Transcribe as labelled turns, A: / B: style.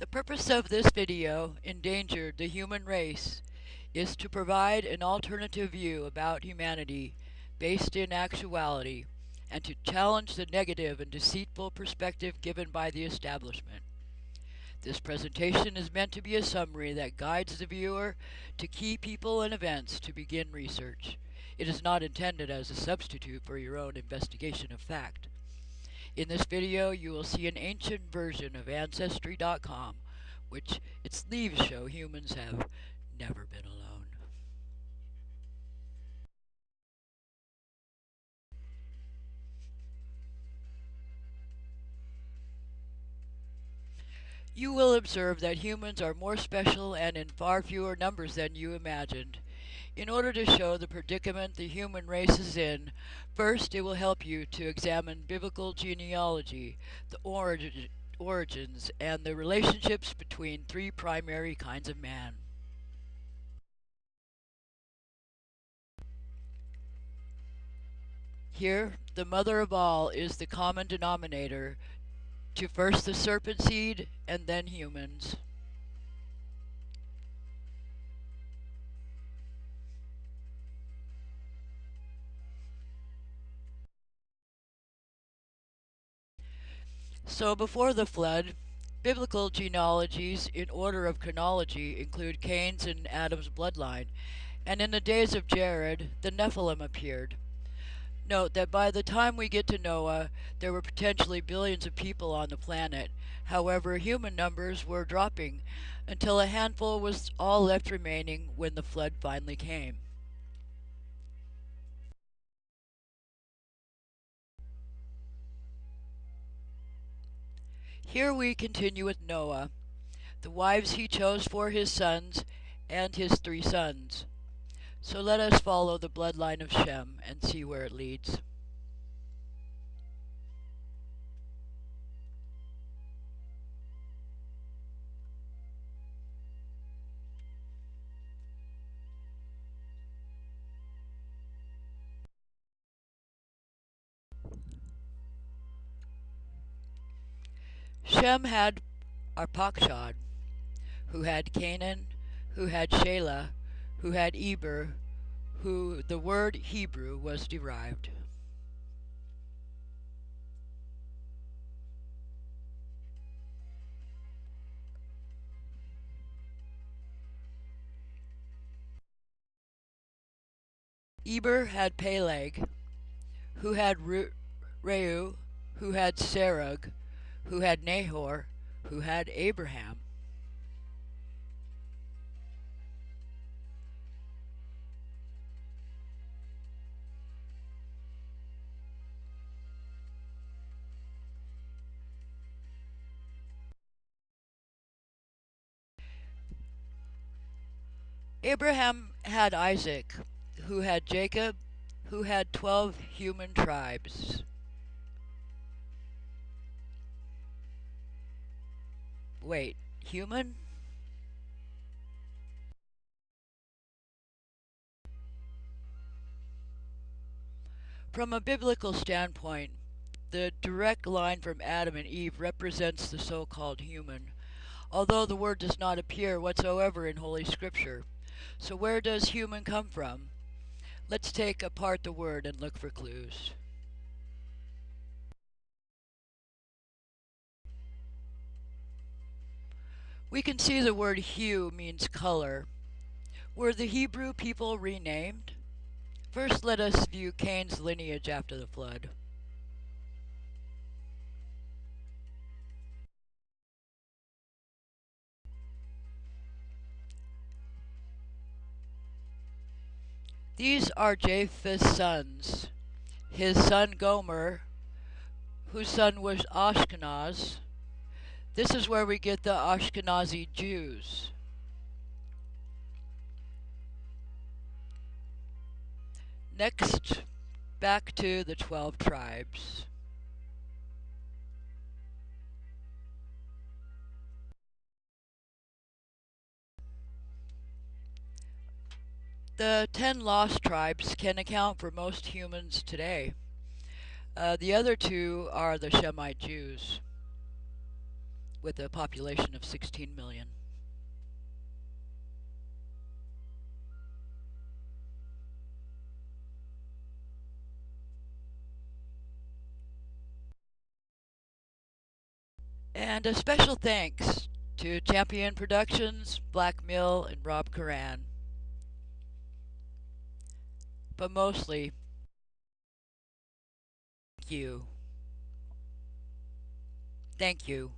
A: The purpose of this video, Endangered the Human Race, is to provide an alternative view about humanity based in actuality and to challenge the negative and deceitful perspective given by the establishment. This presentation is meant to be a summary that guides the viewer to key people and events to begin research. It is not intended as a substitute for your own investigation of fact. In this video, you will see an ancient version of Ancestry.com, which its leaves show humans have never been alone. You will observe that humans are more special and in far fewer numbers than you imagined. In order to show the predicament the human race is in, first it will help you to examine biblical genealogy, the origin, origins, and the relationships between three primary kinds of man. Here, the mother of all is the common denominator to first the serpent seed and then humans. So before the flood, biblical genealogies in order of chronology include Cain's and Adam's bloodline, and in the days of Jared, the Nephilim appeared. Note that by the time we get to Noah, there were potentially billions of people on the planet. However, human numbers were dropping until a handful was all left remaining when the flood finally came. Here we continue with Noah, the wives he chose for his sons, and his three sons. So let us follow the bloodline of Shem and see where it leads. Shem had Arpachshad, who had Canaan, who had Shelah, who had Eber, who the word Hebrew was derived. Eber had Peleg, who had Reu, who had Serug, who had Nahor, who had Abraham. Abraham had Isaac, who had Jacob, who had 12 human tribes. Wait, human? From a biblical standpoint, the direct line from Adam and Eve represents the so-called human, although the word does not appear whatsoever in Holy Scripture. So where does human come from? Let's take apart the word and look for clues. We can see the word hue means color. Were the Hebrew people renamed? First let us view Cain's lineage after the flood. These are Japheth's sons. His son Gomer, whose son was Ashkenaz. This is where we get the Ashkenazi Jews. Next, back to the 12 tribes. The ten lost tribes can account for most humans today. Uh, the other two are the Shemite Jews. With a population of 16 million. And a special thanks to Champion Productions, Black Mill, and Rob Karan. But mostly, thank you. Thank you.